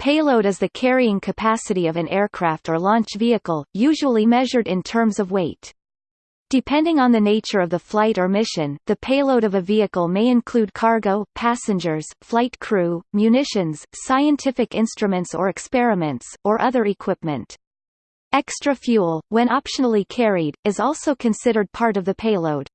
Payload is the carrying capacity of an aircraft or launch vehicle, usually measured in terms of weight. Depending on the nature of the flight or mission, the payload of a vehicle may include cargo, passengers, flight crew, munitions, scientific instruments or experiments, or other equipment. Extra fuel, when optionally carried, is also considered part of the payload.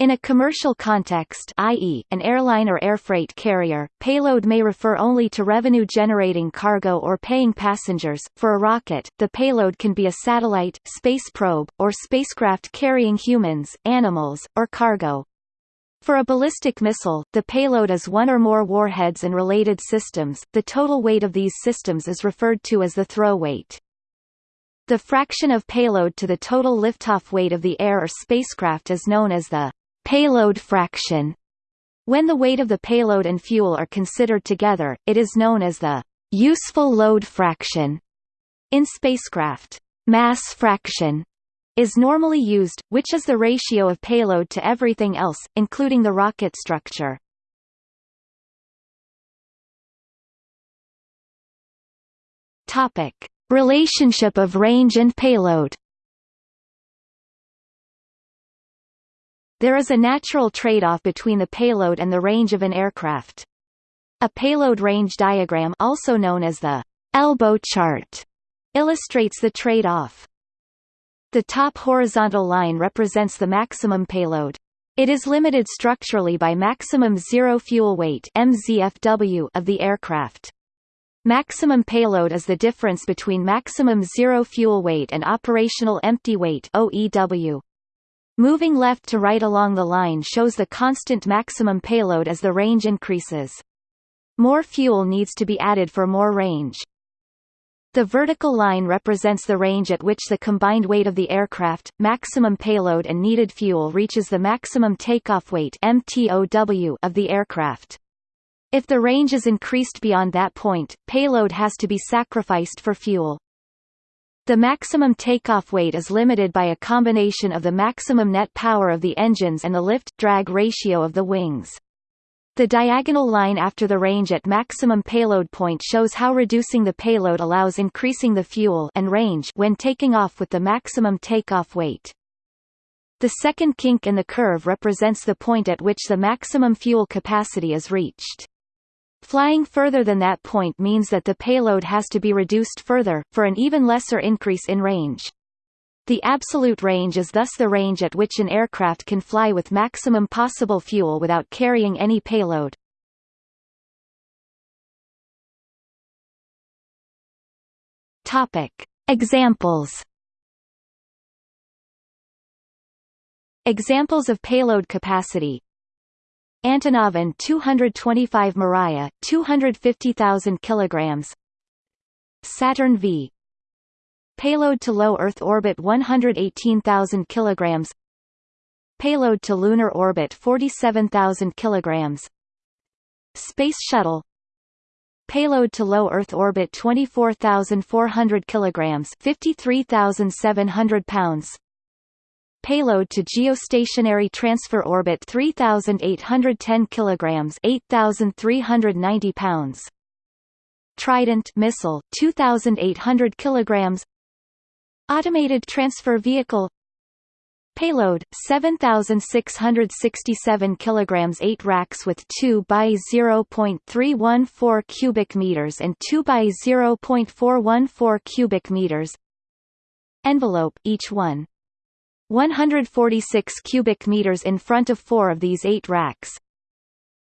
In a commercial context i.e., an airline or air freight carrier, payload may refer only to revenue-generating cargo or paying passengers. For a rocket, the payload can be a satellite, space probe, or spacecraft carrying humans, animals, or cargo. For a ballistic missile, the payload is one or more warheads and related systems. The total weight of these systems is referred to as the throw weight. The fraction of payload to the total liftoff weight of the air or spacecraft is known as the Payload fraction. When the weight of the payload and fuel are considered together, it is known as the useful load fraction. In spacecraft, mass fraction is normally used, which is the ratio of payload to everything else, including the rocket structure. Topic: Relationship of range and payload. There is a natural trade-off between the payload and the range of an aircraft. A payload range diagram also known as the elbow chart illustrates the trade-off. The top horizontal line represents the maximum payload. It is limited structurally by maximum zero fuel weight MZFW of the aircraft. Maximum payload is the difference between maximum zero fuel weight and operational empty weight OEW. Moving left to right along the line shows the constant maximum payload as the range increases. More fuel needs to be added for more range. The vertical line represents the range at which the combined weight of the aircraft, maximum payload and needed fuel reaches the maximum takeoff weight MTOW of the aircraft. If the range is increased beyond that point, payload has to be sacrificed for fuel. The maximum takeoff weight is limited by a combination of the maximum net power of the engines and the lift-drag ratio of the wings. The diagonal line after the range at maximum payload point shows how reducing the payload allows increasing the fuel and range when taking off with the maximum takeoff weight. The second kink in the curve represents the point at which the maximum fuel capacity is reached. Flying further than that point means that the payload has to be reduced further, for an even lesser increase in range. The absolute range is thus the range at which an aircraft can fly with maximum possible fuel without carrying any payload. Topic. Examples Examples of payload capacity Antonov An 225 Mriya, 250,000 kilograms. Saturn V. Payload to low Earth orbit 118,000 kilograms. Payload to lunar orbit 47,000 kilograms. Space Shuttle. Payload to low Earth orbit 24,400 kilograms, 53,700 pounds payload to geostationary transfer orbit 3810 kilograms 8390 pounds. Trident missile 2800 kilograms. Automated transfer vehicle. Payload 7667 kilograms 8 racks with 2 by 0.314 cubic meters and 2 by 0.414 cubic meters. Envelope each one 146 cubic meters in front of four of these eight racks.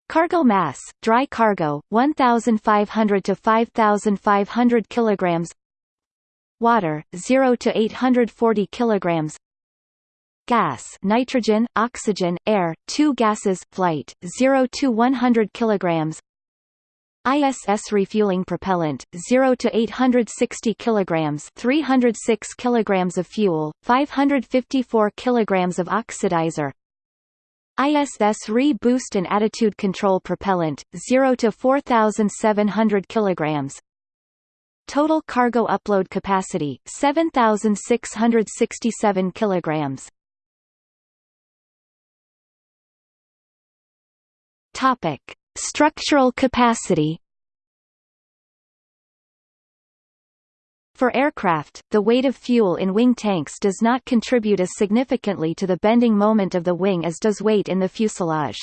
Cargo mass, dry cargo, 1,500 to 5,500 kilograms. Water, 0 to 840 kilograms. Gas, nitrogen, oxygen, air, two gases, flight, 0 to 100 kilograms. ISS refueling propellant 0 to 860 kilograms 306 kilograms of fuel 554 kilograms of oxidizer. ISS re-boost and attitude control propellant 0 to 4700 kilograms. Total cargo upload capacity 7667 kilograms. Topic Structural capacity For aircraft, the weight of fuel in wing tanks does not contribute as significantly to the bending moment of the wing as does weight in the fuselage.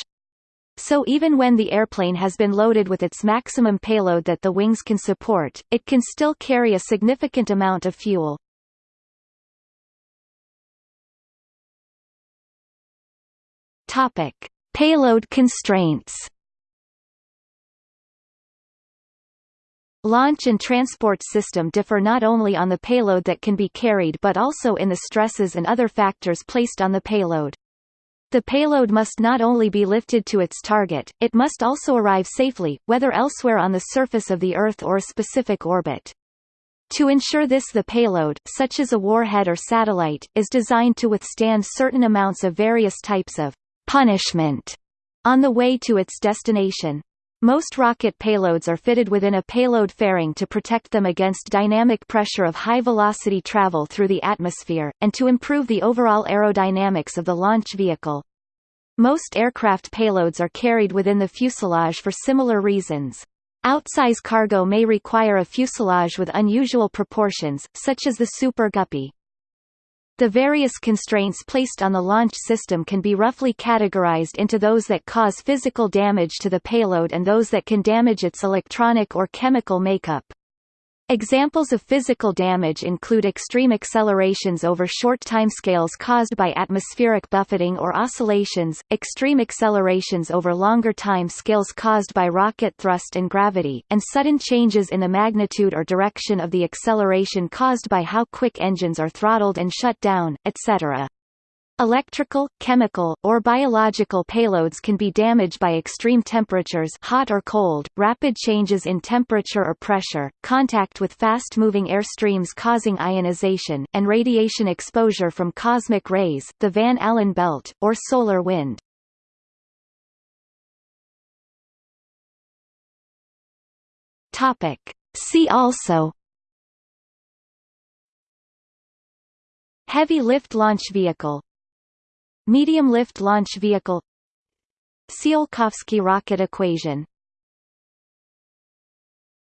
So even when the airplane has been loaded with its maximum payload that the wings can support, it can still carry a significant amount of fuel. Payload constraints. Launch and transport system differ not only on the payload that can be carried but also in the stresses and other factors placed on the payload. The payload must not only be lifted to its target, it must also arrive safely, whether elsewhere on the surface of the Earth or a specific orbit. To ensure this the payload, such as a warhead or satellite, is designed to withstand certain amounts of various types of punishment on the way to its destination. Most rocket payloads are fitted within a payload fairing to protect them against dynamic pressure of high-velocity travel through the atmosphere, and to improve the overall aerodynamics of the launch vehicle. Most aircraft payloads are carried within the fuselage for similar reasons. Outsize cargo may require a fuselage with unusual proportions, such as the Super Guppy. The various constraints placed on the launch system can be roughly categorized into those that cause physical damage to the payload and those that can damage its electronic or chemical makeup. Examples of physical damage include extreme accelerations over short timescales caused by atmospheric buffeting or oscillations, extreme accelerations over longer time scales caused by rocket thrust and gravity, and sudden changes in the magnitude or direction of the acceleration caused by how quick engines are throttled and shut down, etc. Electrical, chemical, or biological payloads can be damaged by extreme temperatures hot or cold, rapid changes in temperature or pressure, contact with fast-moving air streams causing ionization, and radiation exposure from cosmic rays, the Van Allen belt, or solar wind. See also Heavy lift launch vehicle Medium lift launch vehicle. Tsiolkovsky rocket equation